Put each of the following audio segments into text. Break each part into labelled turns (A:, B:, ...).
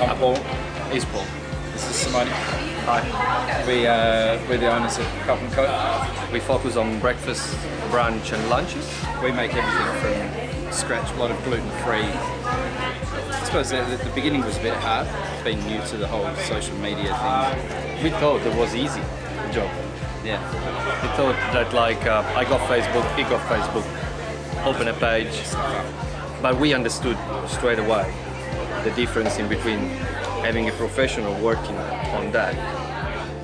A: I'm Paul.
B: He's Paul.
A: This is Simone.
B: Hi.
A: We, uh, we're the owners of Cup and Co.
B: We focus on breakfast, brunch and lunches.
A: We make everything from scratch, a lot of gluten-free. I suppose the, the beginning was a bit hard, being new to the whole social media thing.
B: We thought it was easy job.
A: Yeah.
B: We thought that like uh, I got Facebook, he got Facebook, open a page, but we understood straight away the difference in between having a professional working on that.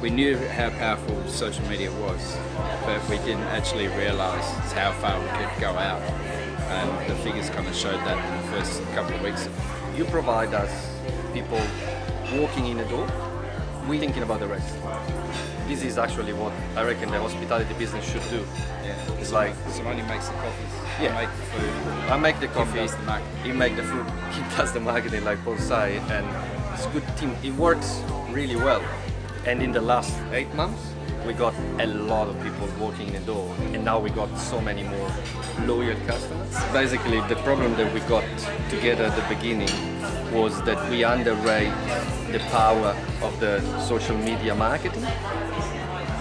A: We knew how powerful social media was, but we didn't actually realise how far we could go out. And the figures kind of showed that in the first couple of weeks.
B: You provide us people walking in the door, we thinking about the rest. This is actually what I reckon the hospitality business should do.
A: Yeah.
B: It's like
A: Simone makes the coffees.
B: Yeah.
A: I make the food.
B: I make the
A: He
B: coffee,
A: does the marketing.
B: he make the food, he does the marketing like both sides and it's a good team. It works really well. And in the last eight months, we got a lot of people walking in the door, and now we got so many more loyal customers. Basically, the problem that we got together at the beginning was that we underrate the power of the social media marketing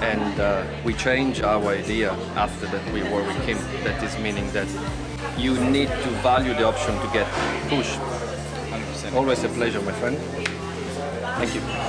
B: and uh, we changed our idea after that we were with him. That is meaning that you need to value the option to get pushed.
A: 100%.
B: Always a pleasure, my friend. Thank you.